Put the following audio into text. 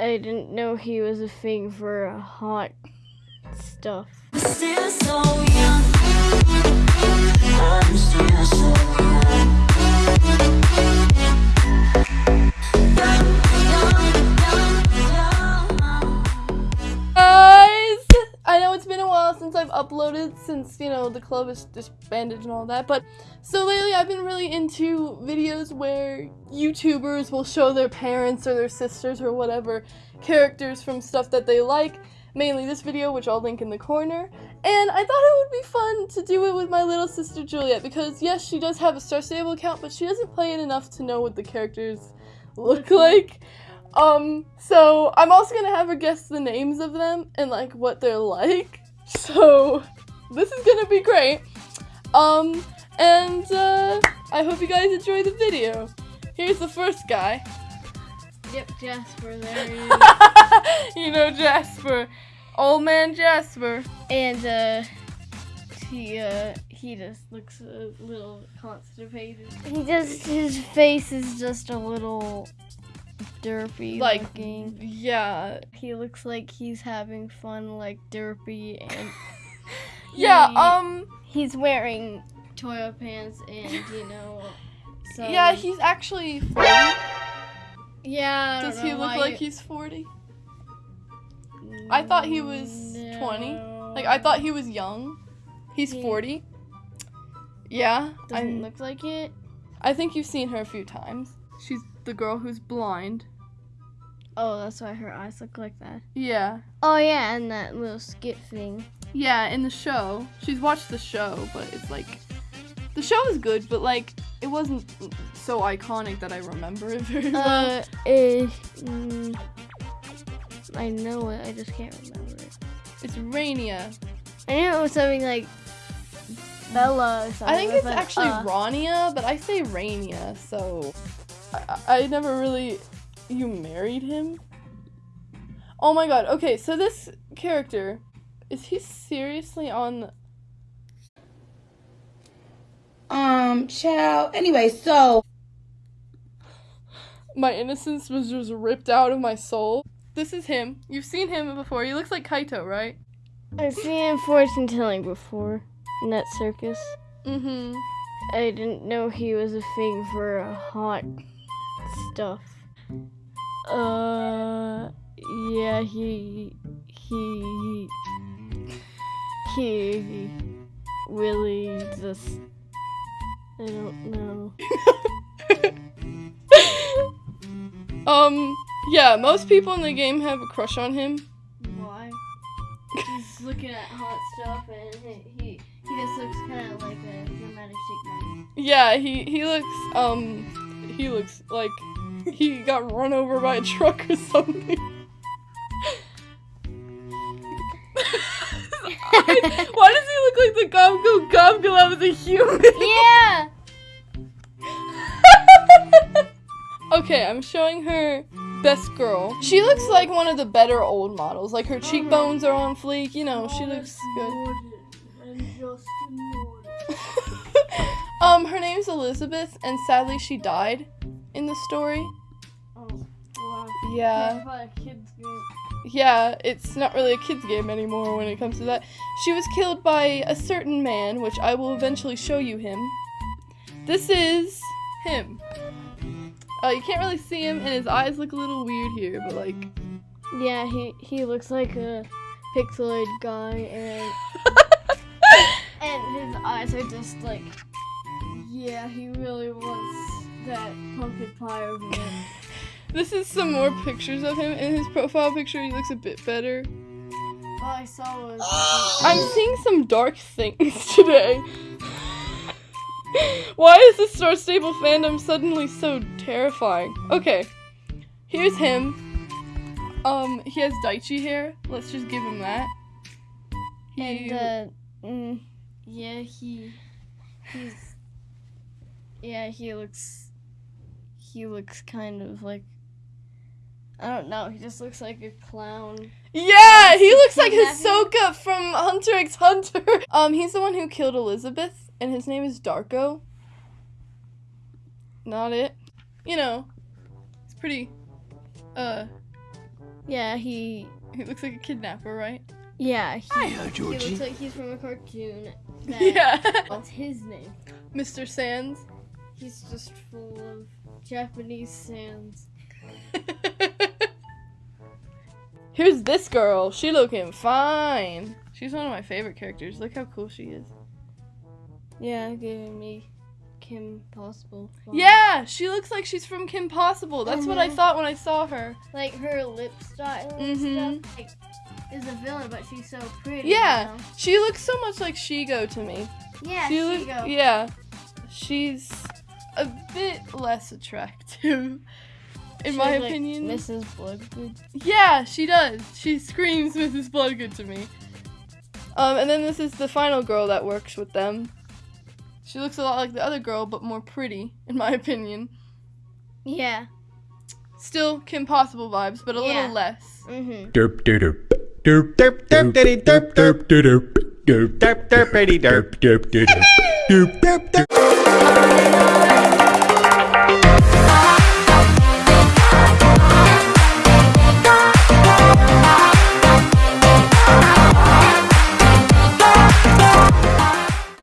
I didn't know he was a thing for uh, hot stuff. Still so young. I'm still so. Young, since you know the club is disbanded and all that but so lately i've been really into videos where youtubers will show their parents or their sisters or whatever characters from stuff that they like mainly this video which i'll link in the corner and i thought it would be fun to do it with my little sister juliet because yes she does have a star stable account but she doesn't play it enough to know what the characters look like um, so I'm also gonna have her guess the names of them and like what they're like. So this is gonna be great. Um, and uh, I hope you guys enjoy the video. Here's the first guy. Yep, Jasper, there he is. you know Jasper, old man Jasper. and uh, he uh, he just looks a little constipated. He just his face is just a little derpy Like, looking. yeah, He looks like he's having fun, like derpy, and yeah. Um, he's wearing toilet pants and you know. So, yeah. He's actually 40. yeah. I don't Does he look why like you- he's 40? I thought he was 20. Like I thought he was young. He's Yeah. 40. Yeah, doesn't I, look like it. I think you've seen her a few times. She's the girl who's blind. Oh, that's why her eyes look like that. Yeah. Oh yeah, and that little skit thing. Yeah, in the show. She's watched the show, but it's like the show is good, but like it wasn't so iconic that I remember it very well. Uh, eh, mm, I know it. I just can't remember it. it's Rania. I knew it was something like Bella or something. I think it's but, actually uh, Rania, but I say Rania, so I, I never really. You married him? Oh my god. Okay, so this character is he seriously on? The... Um, child. Anyway, so My innocence was just ripped out of my soul. This is him. You've seen him before. He looks like Kaito, right? I've seen fortune telling before in that circus. Mm-hmm. I didn't know he was a thing for hot stuff. Uh, yeah, he he he really just I don't know. um, yeah, most people in the game have a crush on him. Why? He's looking at hot stuff and he he, he just looks kind of like a dramatic man. Yeah, he he looks um he looks like he got run over by a truck or something. Why does he look like the Gobgo Gobgo that was a human? yeah. okay, I'm showing her best girl. She looks like one of the better old models. Like her cheekbones are on fleek, you know, she looks good. um, her name's Elizabeth, and sadly she died in the story. Oh, wow. Yeah. Yeah, it's not really a kid's game anymore when it comes to that. She was killed by a certain man, which I will eventually show you him. This is him. Uh, you can't really see him, and his eyes look a little weird here, but like, Yeah, he he looks like a pixelated guy, and and his eyes are just like, yeah, he really wants that pumpkin pie over there. This is some more pictures of him. In his profile picture, he looks a bit better. All I saw was I'm seeing some dark things today. Why is the Star Stable fandom suddenly so terrifying? Okay, here's him. Um, he has Daichi hair. Let's just give him that. He, and uh, mm, yeah, he he's yeah, he looks he looks kind of like I don't know. He just looks like a clown. yeah, he looks like Kidnap him? Hisoka from Hunter x Hunter. Um, he's the one who killed Elizabeth, and his name is Darko. Not it. You know, it's pretty, uh, Yeah, he. He looks like a kidnapper, right? Yeah, he, Hi, uh, he looks like he's from a cartoon. That, Yeah. What's his name? Mr. Sands. He's just full of Japanese sands. Here's this girl. She looking fine. She's one of my favorite characters. Look how cool she is. Yeah, giving me Kim Possible. Yeah, she looks like she's from Kim Possible. That's what I Mhm. thought when I saw her. Like her lip style and Mhm. stuff. Like, is a villain, but she's so pretty. Yeah, you know? she looks so much like Shego to me. Yeah, She look- yeah, she's a bit less attractive, in She my looks like opinion. Mrs. Bloodgood. Yeah, she does. She screams Mrs. Bloodgood to me. Um, and then this is the final girl that works with them. She looks a lot like the other girl, but more pretty, in my opinion. Yeah. Still Kim Possible vibes, but a Yeah. little less. Mm-hmm. Derp derp derp derp derp derp derp derp derp derp derp derp derp derp derp derp derp derp